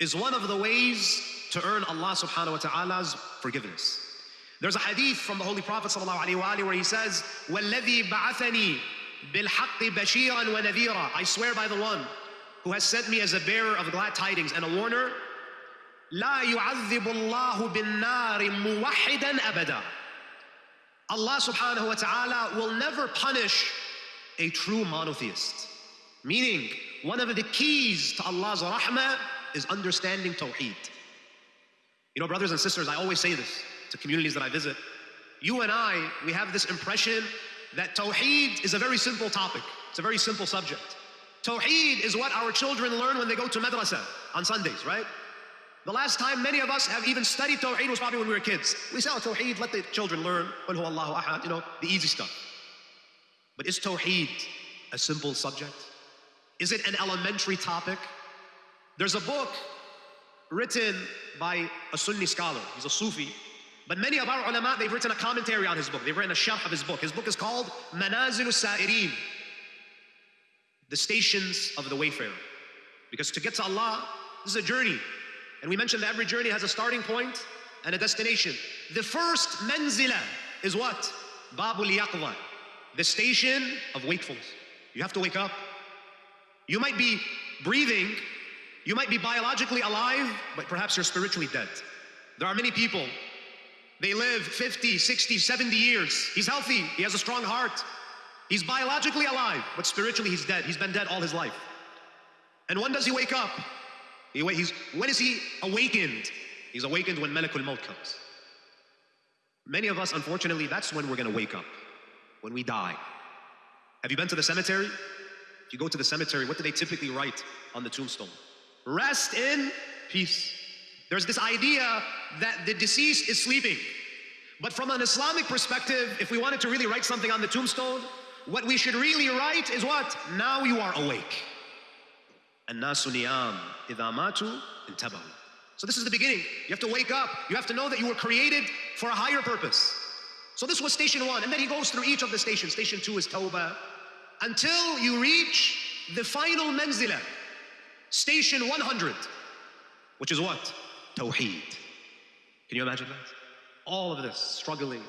is one of the ways to earn Allah subhanahu wa ta'ala's forgiveness. There's a hadith from the Holy Prophet sallallahu alaihi wasallam where he says, وَالَّذِي بَعَثَنِي بِالْحَقِّ بَشِيرًا وَنَذِيرًا I swear by the one who has sent me as a bearer of glad tidings and a warner, لا يعذب الله بالنار موحدا أبدا Allah subhanahu wa ta'ala will never punish a true monotheist. Meaning, one of the keys to Allah's rahmah is understanding Tawheed. You know, brothers and sisters, I always say this to communities that I visit. You and I, we have this impression that Tawheed is a very simple topic. It's a very simple subject. Tawheed is what our children learn when they go to madrasa on Sundays, right? The last time many of us have even studied Tawheed was probably when we were kids. We say, oh, Tawheed, let the children learn, Allahu ahad, you know, the easy stuff. But is Tawheed a simple subject? Is it an elementary topic? There's a book written by a Sunni scholar. He's a Sufi. But many of our ulama, they've written a commentary on his book. They've written a sharh of his book. His book is called Manazil Sa'irin, the stations of the wayfarer. Because to get to Allah, this is a journey. And we mentioned that every journey has a starting point and a destination. The first manzila is what? Babul Yaqzah, the station of wakefulness. You have to wake up. You might be breathing, you might be biologically alive, but perhaps you're spiritually dead. There are many people, they live 50, 60, 70 years. He's healthy, he has a strong heart. He's biologically alive, but spiritually he's dead. He's been dead all his life. And when does he wake up? He, he's, when is he awakened? He's awakened when Malakul Maut comes. Many of us, unfortunately, that's when we're gonna wake up, when we die. Have you been to the cemetery? If you go to the cemetery, what do they typically write on the tombstone? Rest in peace. There's this idea that the deceased is sleeping. But from an Islamic perspective, if we wanted to really write something on the tombstone, what we should really write is what? Now you are awake. الناس نيام إذا ماتوا انتبهوا. So this is the beginning. You have to wake up. You have to know that you were created for a higher purpose. So this was station one. And then he goes through each of the stations. Station two is Tawbah. Until you reach the final manzila. Station 100. Which is what? Tawheed. Can you imagine that? All of this, struggling,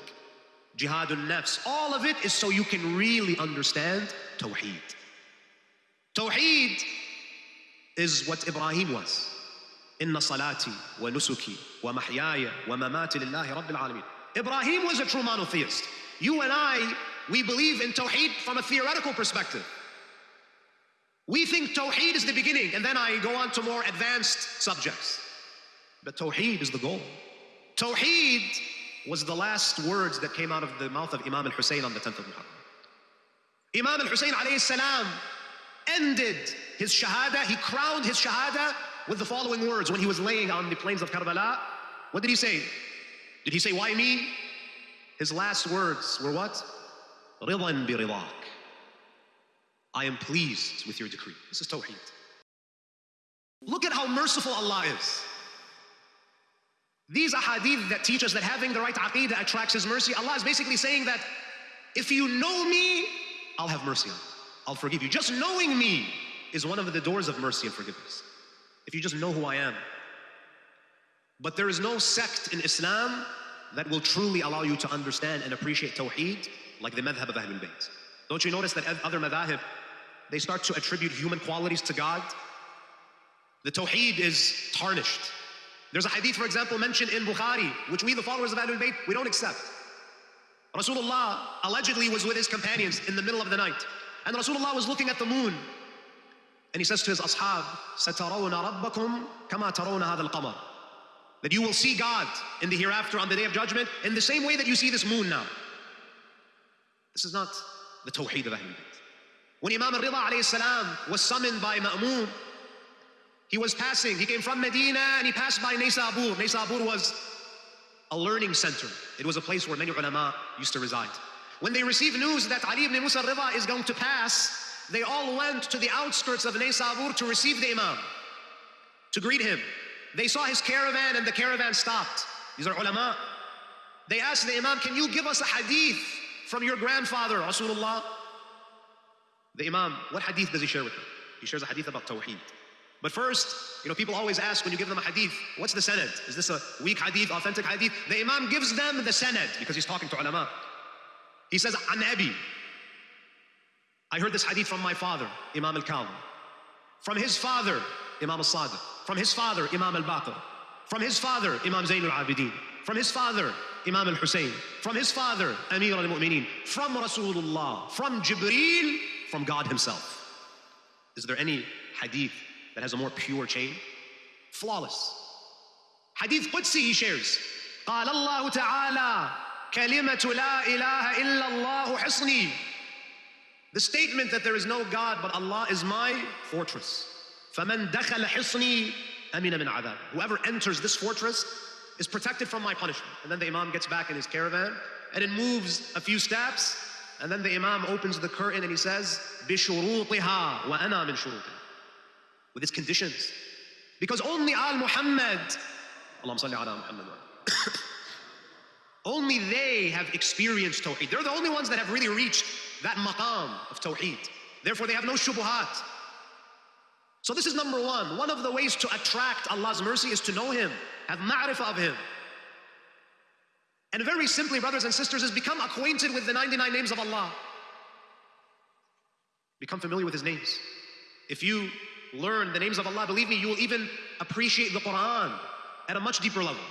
jihadun nafs, all of it is so you can really understand Tawheed. Tawheed is what Ibrahim was. Inna salati wa nusuki wa mahyaya wa mamati lillahi rabbil alameen. Ibrahim was a true monotheist. You and I, we believe in Tawheed from a theoretical perspective. We think Tawheed is the beginning, and then I go on to more advanced subjects. But Tawheed is the goal. Tawheed was the last words that came out of the mouth of Imam al-Hussein on the 10th of Muharram. Imam al-Hussein alayhi salam ended his shahada, he crowned his shahada with the following words when he was laying on the plains of Karbala. What did he say? Did he say, why me? His last words were what? Ridan bi ridak. I am pleased with your decree. This is Tawheed. Look at how merciful Allah is. These ahadith that teach us that having the right aqidah attracts His mercy, Allah is basically saying that if you know me, I'll have mercy on you. I'll forgive you. Just knowing me is one of the doors of mercy and forgiveness. If you just know who I am. But there is no sect in Islam that will truly allow you to understand and appreciate Tawheed like the madhab of Ahlul Bayt. Don't you notice that other madhab, they start to attribute human qualities to God? The Tawheed is tarnished. There's a hadith, for example, mentioned in Bukhari, which we, the followers of Ahlul Bayt, we don't accept. Rasulullah allegedly was with his companions in the middle of the night. And Rasulullah was looking at the moon. And he says to his ashab, سَتَرَوْنَ رَبَّكُمْ كَمَا تَرَوْنَ هَذَا الْقَمَرِ That you will see God in the hereafter on the day of judgment in the same way that you see this moon now. This is not the tawheed of Ahlul Bayt. When Imam al-Rida alayhi salam was summoned by Ma'mun, he was passing, he came from Medina and he passed by Naysabur. Naysabur was a learning center. It was a place where many ulama used to reside. When they received news that Ali ibn Musa Rida is going to pass, they all went to the outskirts of Naysabur to receive the Imam, to greet him. They saw his caravan and the caravan stopped. These are ulama. They asked the Imam, can you give us a hadith from your grandfather, Rasulullah? The Imam, what hadith does he share with them? He shares a hadith about Tawheed. But first, you know, people always ask when you give them a hadith, what's the sanad? Is this a weak hadith, authentic hadith? The Imam gives them the sanad because he's talking to ulama. He says, An Abi. I heard this hadith from my father, Imam al Kadhim. From his father, Imam al Sadiq. From his father, Imam al Baqir. From his father, Imam Zayn al Abidin. From his father, Imam al Hussein. From his father, Amir al Mu'mineen. From Rasulullah. From Jibreel From God Himself. Is there any hadith that has a more pure chain? Flawless. Hadith Qudsi he shares. قال الله تعالى كلمة لا إله إلا الله حصني The statement that there is no God but Allah is my fortress. فمن دخل حصني أمن من عذاب. Whoever enters this fortress is protected from my punishment. And then the Imam gets back in his caravan and it moves a few steps and then the Imam opens the curtain and he says بشروطها وأنا من شروطها with its conditions. Because only Al Muhammad, Allahumma salli ala Muhammad, only they have experienced Tawheed. They're the only ones that have really reached that maqam of Tawheed. Therefore, they have no shubuhat. So, this is number one. One of the ways to attract Allah's mercy is to know Him, have ma'rifah of Him. And very simply, brothers and sisters, is become acquainted with the 99 names of Allah. Become familiar with His names. If you learn the names of Allah, believe me, you will even appreciate the Quran at a much deeper level.